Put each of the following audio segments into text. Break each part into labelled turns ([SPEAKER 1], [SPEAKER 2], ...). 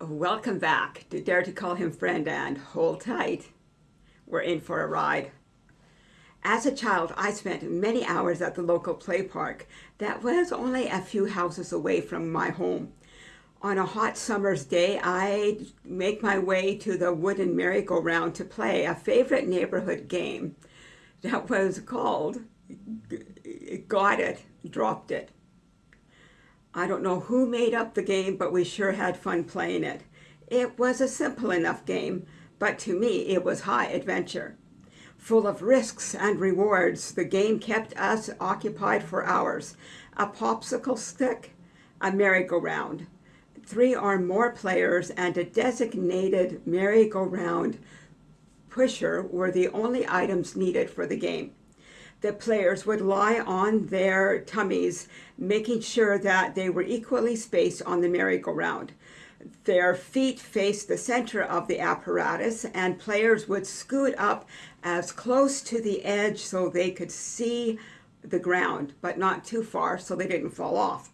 [SPEAKER 1] Welcome back to Dare to Call Him Friend and hold tight. We're in for a ride. As a child, I spent many hours at the local play park that was only a few houses away from my home. On a hot summer's day, I'd make my way to the wooden merry-go-round to play a favorite neighborhood game that was called Got It, Dropped It. I don't know who made up the game, but we sure had fun playing it. It was a simple enough game, but to me it was high adventure. Full of risks and rewards, the game kept us occupied for hours. A popsicle stick, a merry-go-round, three or more players and a designated merry-go-round pusher were the only items needed for the game. The players would lie on their tummies, making sure that they were equally spaced on the merry-go-round. Their feet faced the center of the apparatus and players would scoot up as close to the edge so they could see the ground, but not too far so they didn't fall off.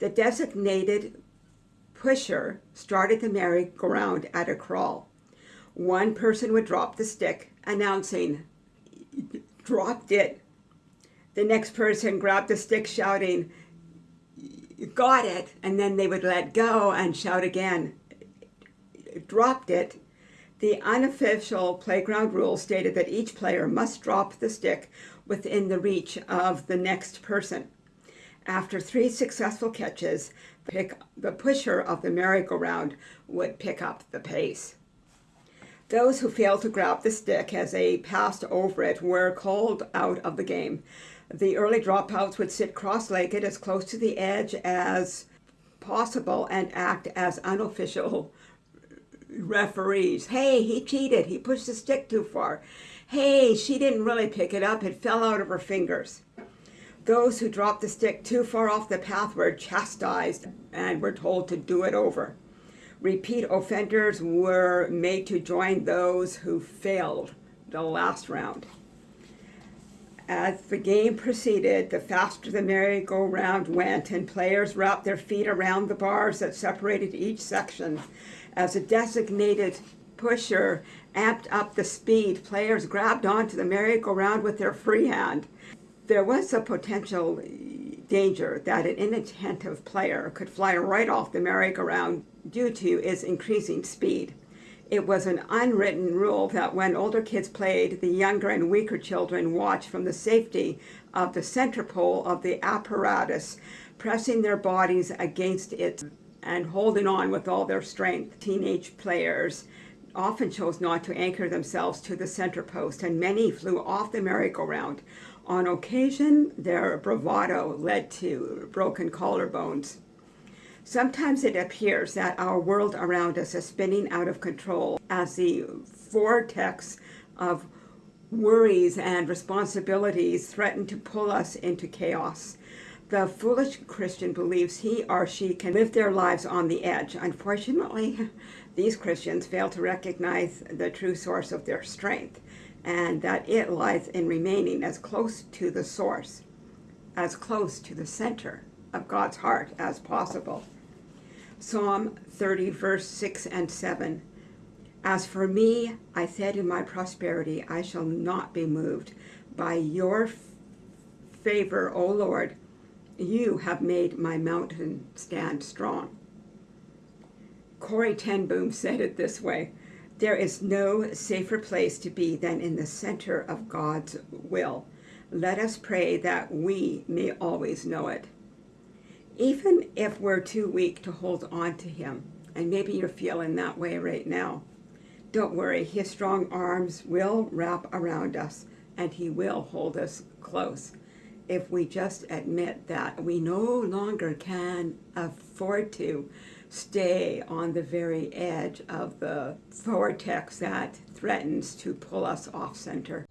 [SPEAKER 1] The designated pusher started the merry-go-round at a crawl. One person would drop the stick, announcing, dropped it. The next person grabbed the stick, shouting, got it, and then they would let go and shout again, dropped it. The unofficial playground rule stated that each player must drop the stick within the reach of the next person. After three successful catches, pick, the pusher of the merry-go-round would pick up the pace. Those who failed to grab the stick as they passed over it were called out of the game. The early dropouts would sit cross-legged as close to the edge as possible and act as unofficial referees. Hey, he cheated. He pushed the stick too far. Hey, she didn't really pick it up. It fell out of her fingers. Those who dropped the stick too far off the path were chastised and were told to do it over. Repeat offenders were made to join those who failed the last round. As the game proceeded, the faster the merry-go-round went and players wrapped their feet around the bars that separated each section. As a designated pusher amped up the speed, players grabbed onto the merry-go-round with their free hand there was a potential danger that an inattentive player could fly right off the merry-go-round due to its increasing speed. It was an unwritten rule that when older kids played, the younger and weaker children watched from the safety of the center pole of the apparatus, pressing their bodies against it and holding on with all their strength. Teenage players often chose not to anchor themselves to the center post, and many flew off the merry-go-round. On occasion, their bravado led to broken collarbones. Sometimes it appears that our world around us is spinning out of control as the vortex of worries and responsibilities threaten to pull us into chaos. The foolish Christian believes he or she can live their lives on the edge. Unfortunately, these Christians fail to recognize the true source of their strength and that it lies in remaining as close to the source, as close to the center of God's heart as possible. Psalm 30, verse 6 and 7. As for me, I said in my prosperity, I shall not be moved. By your favor, O Lord, you have made my mountain stand strong. Corrie ten Boom said it this way, there is no safer place to be than in the center of God's will. Let us pray that we may always know it. Even if we're too weak to hold on to him, and maybe you're feeling that way right now, don't worry, his strong arms will wrap around us and he will hold us close if we just admit that we no longer can afford to stay on the very edge of the vortex that threatens to pull us off center.